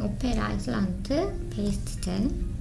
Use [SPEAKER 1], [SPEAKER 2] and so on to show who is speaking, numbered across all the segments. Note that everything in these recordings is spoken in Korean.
[SPEAKER 1] 오페라 아이슬란트 베이스트 젤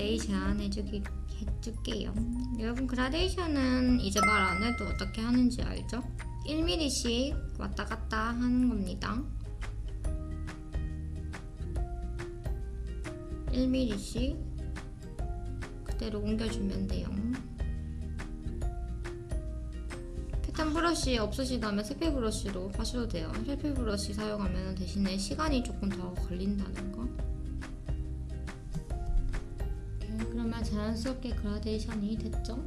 [SPEAKER 1] 그라데이션 해주기, 해줄게요. 여러분 그라데이션은 이제 말 안 해도 어떻게 하는지 알죠? 1mm씩 왔다 갔다 하는 겁니다. 1mm씩 그대로 옮겨주면 돼요. 패턴 브러쉬 없으시다면 세페 브러쉬로 하셔도 돼요. 세페 브러쉬 사용하면 대신에 시간이 조금 더 걸린다는 거 자연스럽게 그라데이션이 됐죠?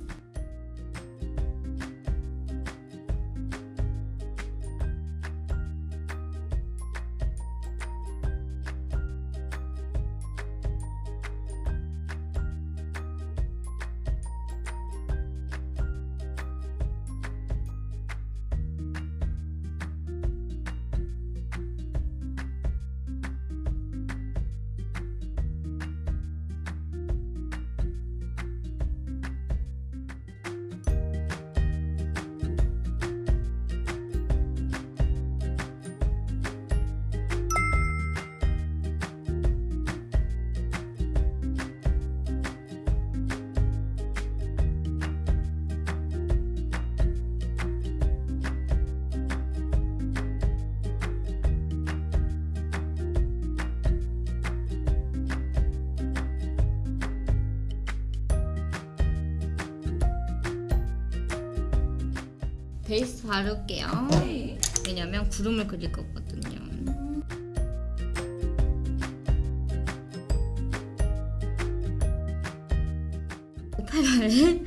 [SPEAKER 1] 베이스 바를게요. 왜냐면 구름을 그릴 거거든요. 화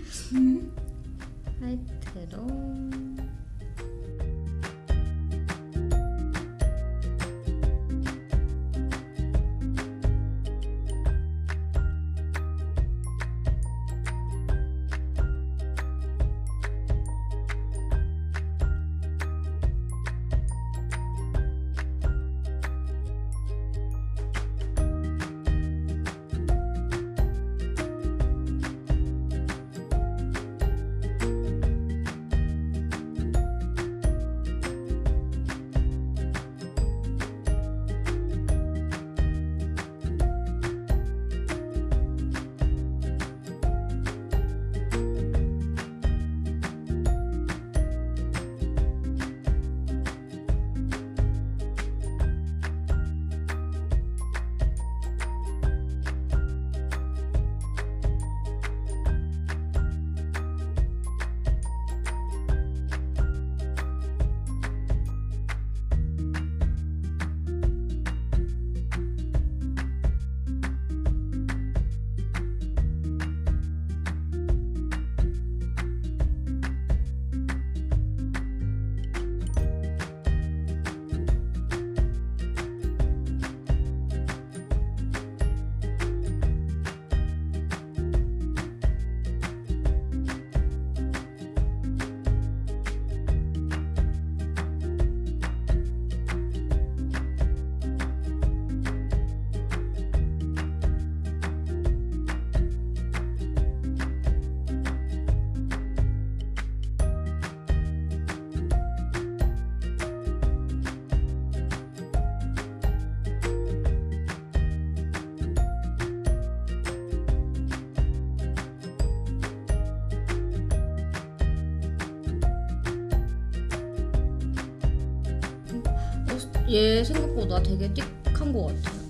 [SPEAKER 1] 얘 생각보다 되게 띡한 것 같아요.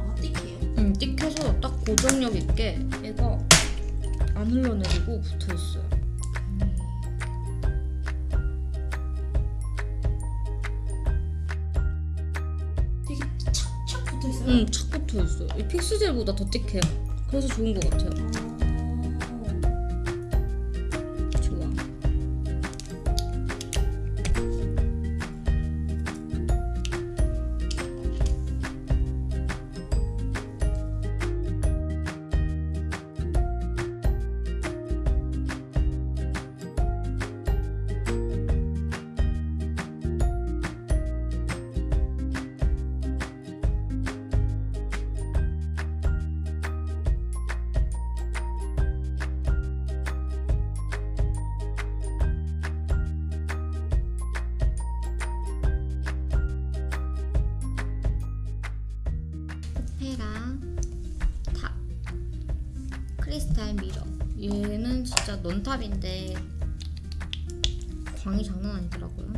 [SPEAKER 2] 아 띡해요?
[SPEAKER 1] 음, 띡해서 딱 고정력 있게 얘가 안 흘러내리고 붙어 있어요.
[SPEAKER 2] 되게 착착 붙어 있어요.
[SPEAKER 1] 음, 착 붙어 있어요. 이 픽스젤보다 더 띡해요. 그래서 좋은 것 같아요.
[SPEAKER 2] 어.
[SPEAKER 1] 헤라 탑 크리스탈 미러. 얘는 진짜 넌탑인데 광이 장난 아니더라고요